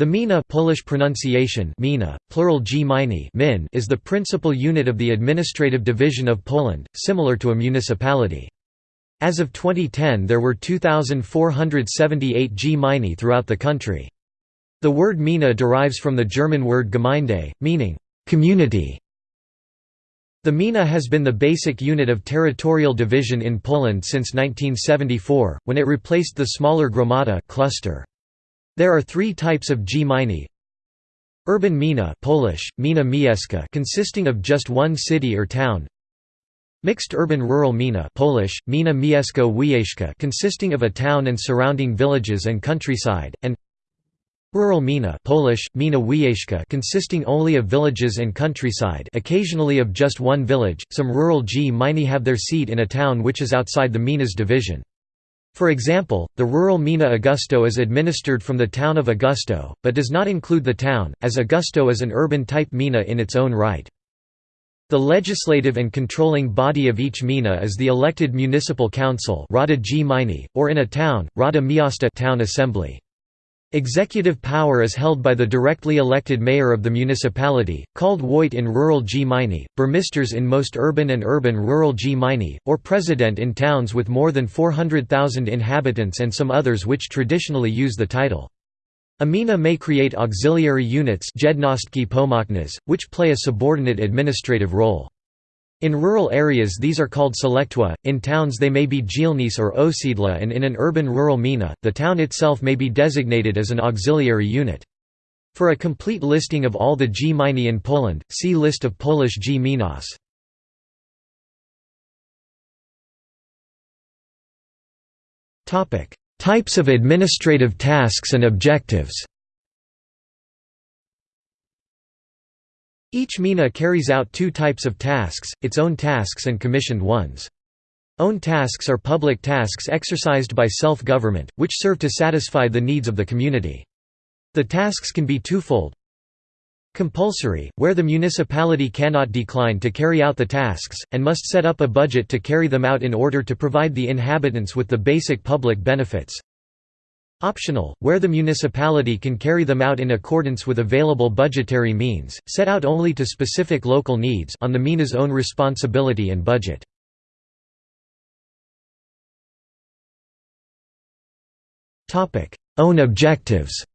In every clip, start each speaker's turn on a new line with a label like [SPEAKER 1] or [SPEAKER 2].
[SPEAKER 1] The gmina Polish pronunciation mina, plural min is the principal unit of the administrative division of Poland, similar to a municipality. As of 2010 there were 2,478 gminy throughout the country. The word gmina derives from the German word Gemeinde, meaning, community. The gmina has been the basic unit of territorial division in Poland since 1974, when it replaced the smaller gromada cluster. There are three types of gminy. Urban gmina Polish, gmina miejska consisting of just one city or town. Mixed urban-rural gmina Polish, gmina miejsko consisting of a town and surrounding villages and countryside, and Rural gmina Polish, gmina wiejska consisting only of villages and countryside occasionally of just one village, some rural gminy have their seat in a town which is outside the gmina's division. For example, the rural Gmina Augustów is administered from the town of Augustów, but does not include the town, as Augustów is an urban-type Gmina in its own right. The legislative and controlling body of each Gmina is the elected municipal council or in a town, Rada Miasta town assembly. Executive power is held by the directly elected mayor of the municipality, called Wójt in rural gminy, burmisters in most urban and urban-rural gminy, or president in towns with more than 400,000 inhabitants and some others which traditionally use the title. Amina may create auxiliary units which play a subordinate administrative role. In rural areas these are called sołectwa, in towns they may be dzielnice or osiedla and in an urban-rural gmina, the town itself may be designated as an auxiliary unit. For a complete listing of all the gminy in Poland, see List of Polish gminas. Types of administrative tasks and objectives Each gmina carries out two types of tasks, its own tasks and commissioned ones. Own tasks are public tasks exercised by self-government, which serve to satisfy the needs of the community. The tasks can be twofold. Compulsory, where the municipality cannot decline to carry out the tasks, and must set up a budget to carry them out in order to provide the inhabitants with the basic public benefits. Optional, where the municipality can carry them out in accordance with available budgetary means, set out only to specific local needs on the gmina's own responsibility and budget. Own objectives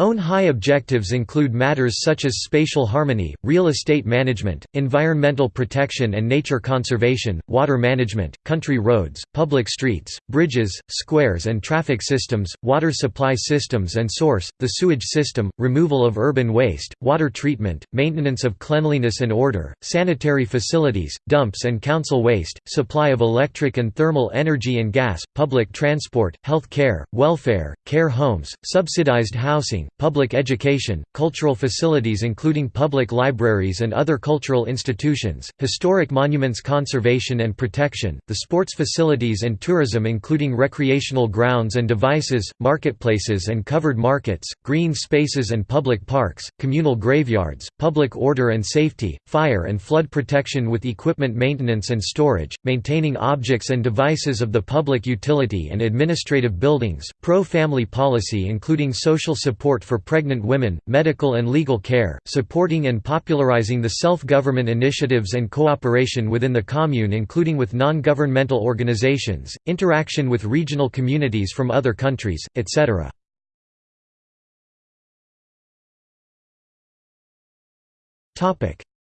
[SPEAKER 1] Own high objectives include matters such as spatial harmony, real estate management, environmental protection and nature conservation, water management, country roads, public streets, bridges, squares and traffic systems, water supply systems and source, the sewage system, removal of urban waste, water treatment, maintenance of cleanliness and order, sanitary facilities, dumps and council waste, supply of electric and thermal energy and gas, public transport, health care, welfare, care homes, subsidized housing, public education, cultural facilities including public libraries and other cultural institutions, historic monuments conservation and protection, the sports facilities and tourism including recreational grounds and devices, marketplaces and covered markets, green spaces and public parks, communal graveyards, public order and safety, fire and flood protection with equipment maintenance and storage, maintaining objects and devices of the public utility and administrative buildings, pro-family policy including social support support for pregnant women, medical and legal care, supporting and popularizing the self-government initiatives and cooperation within the commune including with non-governmental organizations, interaction with regional communities from other countries, etc.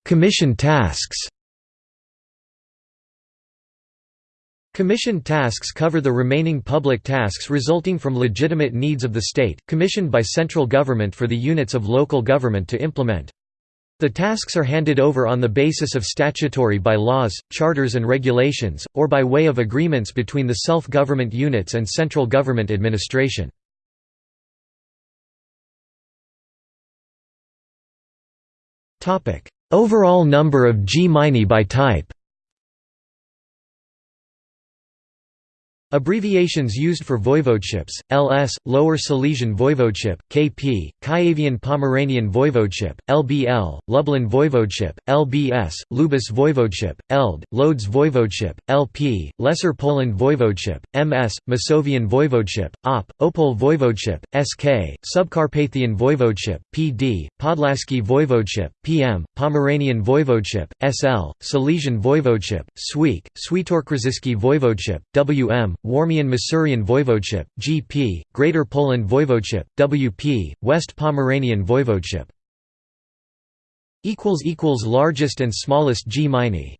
[SPEAKER 1] Commission tasks Commissioned tasks cover the remaining public tasks resulting from legitimate needs of the state, commissioned by central government for the units of local government to implement. The tasks are handed over on the basis of statutory by laws, charters and regulations, or by way of agreements between the self-government units and central government administration. Overall number of gminy by type Abbreviations used for voivodeships: LS Lower Silesian Voivodeship, KP Kuyavian Pomeranian Voivodeship, LBL Lublin Voivodeship, LBS Lubusz Voivodeship, LD Lodz Voivodeship, LP Lesser Poland Voivodeship, MS Masovian Voivodeship, OP Opole Voivodeship, SK Subcarpathian Voivodeship, PD Podlaskie Voivodeship, PM Pomeranian Voivodeship, SL Silesian Voivodeship, SWEAK Świętokrzyski Voivodeship, WM Warmian Masurian Voivodeship, GP, Greater Poland Voivodeship, WP, West Pomeranian Voivodeship. Largest and smallest gminy